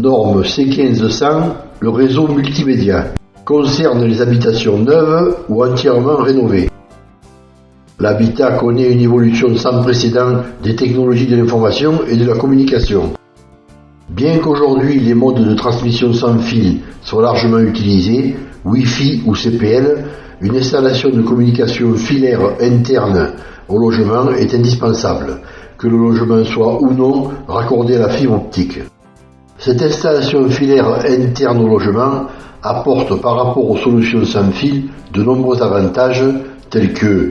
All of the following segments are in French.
Norme C1500, le réseau multimédia, concerne les habitations neuves ou entièrement rénovées. L'habitat connaît une évolution sans précédent des technologies de l'information et de la communication. Bien qu'aujourd'hui les modes de transmission sans fil soient largement utilisés, Wi-Fi ou CPL, une installation de communication filaire interne au logement est indispensable, que le logement soit ou non raccordé à la fibre optique. Cette installation filaire interne au logement apporte par rapport aux solutions sans fil de nombreux avantages tels que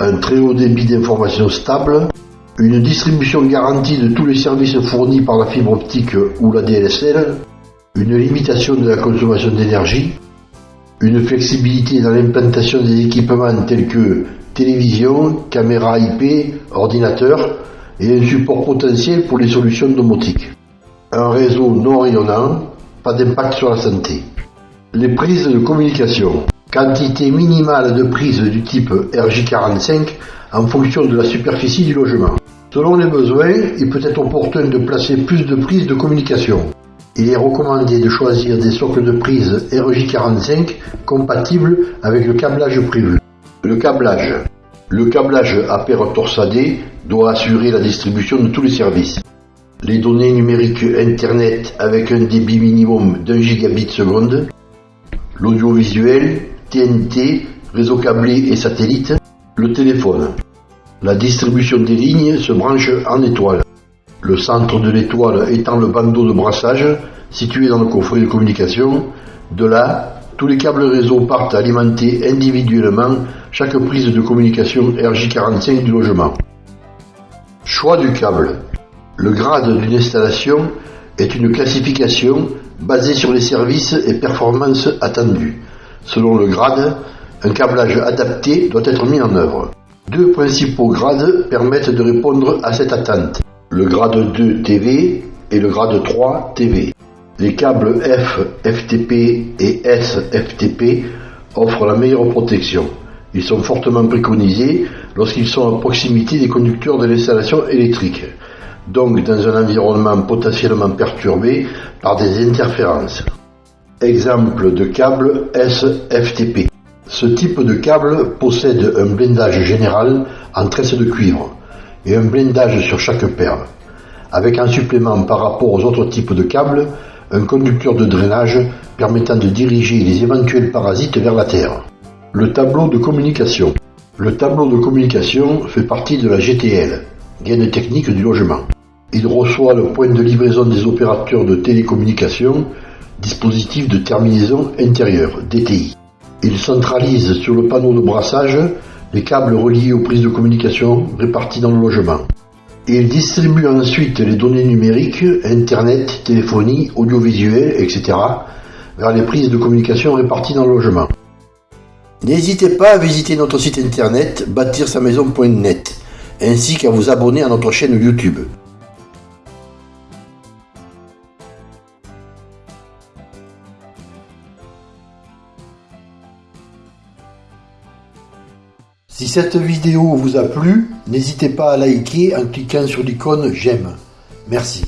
un très haut débit d'information stable, une distribution garantie de tous les services fournis par la fibre optique ou la DSL, une limitation de la consommation d'énergie, une flexibilité dans l'implantation des équipements tels que télévision, caméra IP, ordinateur et un support potentiel pour les solutions domotiques. Un réseau non rayonnant, pas d'impact sur la santé. Les prises de communication. Quantité minimale de prises du type RJ45 en fonction de la superficie du logement. Selon les besoins, il peut être opportun de placer plus de prises de communication. Il est recommandé de choisir des socles de prises RJ45 compatibles avec le câblage prévu. Le câblage. Le câblage à paire torsadée doit assurer la distribution de tous les services. Les données numériques Internet avec un débit minimum d'un gigabit seconde. L'audiovisuel, TNT, réseau câblé et satellite. Le téléphone. La distribution des lignes se branche en étoile. Le centre de l'étoile étant le bandeau de brassage situé dans le coffret de communication. De là, tous les câbles réseau partent alimenter individuellement chaque prise de communication RJ45 du logement. Choix du câble. Le grade d'une installation est une classification basée sur les services et performances attendues. Selon le grade, un câblage adapté doit être mis en œuvre. Deux principaux grades permettent de répondre à cette attente. Le grade 2 TV et le grade 3 TV. Les câbles F FTP et S FTP offrent la meilleure protection. Ils sont fortement préconisés lorsqu'ils sont à proximité des conducteurs de l'installation électrique, donc dans un environnement potentiellement perturbé par des interférences. Exemple de câble SFTP. Ce type de câble possède un blindage général en tresse de cuivre et un blindage sur chaque paire, avec en supplément par rapport aux autres types de câbles un conducteur de drainage permettant de diriger les éventuels parasites vers la terre. Le tableau de communication. Le tableau de communication fait partie de la GTL, gaine technique du logement. Il reçoit le point de livraison des opérateurs de télécommunication, dispositif de terminaison intérieure, DTI. Il centralise sur le panneau de brassage les câbles reliés aux prises de communication réparties dans le logement. Il distribue ensuite les données numériques, Internet, téléphonie, audiovisuel, etc. vers les prises de communication réparties dans le logement. N'hésitez pas à visiter notre site internet bâtir-sa-maison.net ainsi qu'à vous abonner à notre chaîne YouTube. Si cette vidéo vous a plu, n'hésitez pas à liker en cliquant sur l'icône j'aime. Merci.